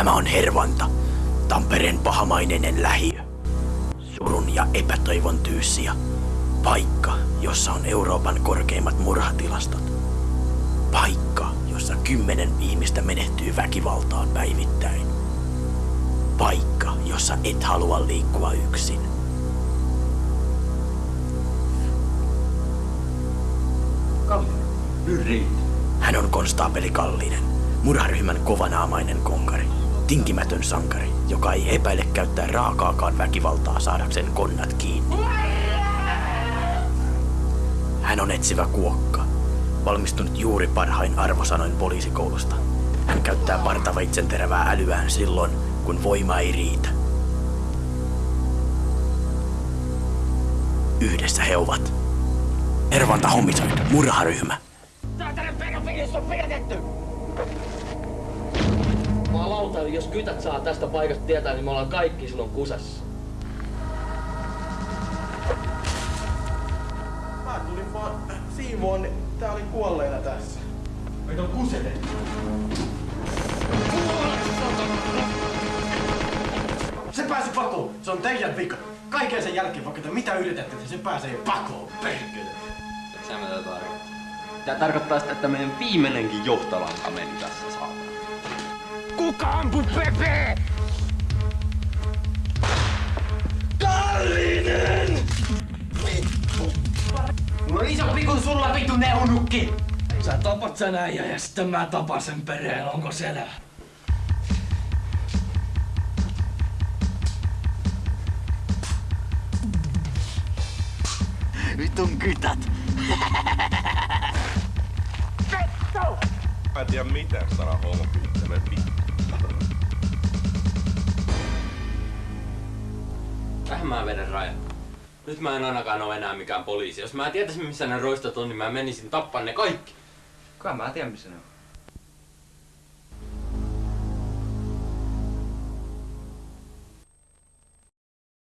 Tämä on Hervanta, Tampereen pahamainen lähiö. Surun ja epätoivon tyyssiä. Paikka, jossa on Euroopan korkeimmat murhatilastot. Paikka, jossa kymmenen ihmistä menehtyy väkivaltaan päivittäin. Paikka, jossa et halua liikkua yksin. Kallinen. Hän on konstaapeli Kallinen, murharyhmän kovanaamainen konkari. Tinkimätön sankari, joka ei epäile käyttää raakaakaan väkivaltaa saadakseen konnat kiinni. Hän on etsivä kuokka, valmistunut juuri parhain arvosanoin poliisikoulusta. Hän käyttää partaveitsen terävää älyään silloin, kun voima ei riitä. Yhdessä he ovat. Ervanta Homicide, murharyhmä. Saatanan pedofiilis on pidätetty! Jumalauta, jos kytät saa tästä paikasta tietää, niin me ollaan kaikki silloin kusessa. Mä tulin vaan siivoon, niin tää oli kuolleena tässä. Meitä on kusetettu. Se pääsi pakoon. Se on teidän vika. Kaiken sen jälkeen, vaikka te mitä yritätte, niin se pääsee pakoon. Perkele. Sä mitä tää tarkoittaa? Tää tarkoittaa sitä, että meidän viimeinenkin johtolanka meni tässä saatana. Kuka ampui Pepe? Kallinen! Mulla on isompi kuin sulla vitu neunukki. Sä tapat sen äijä ja sitten mä tapan sen pereen, onko selvä? Vitun kytät. Mä en tiedä mitään sana homopiittäinen vittu. Tähän mä vedän rajan. Nyt mä en ainakaan oo enää mikään poliisi. Jos mä tietäisin missä ne roistot on, niin mä menisin tappaa ne kaikki. Kuka mä tiedän missä ne on.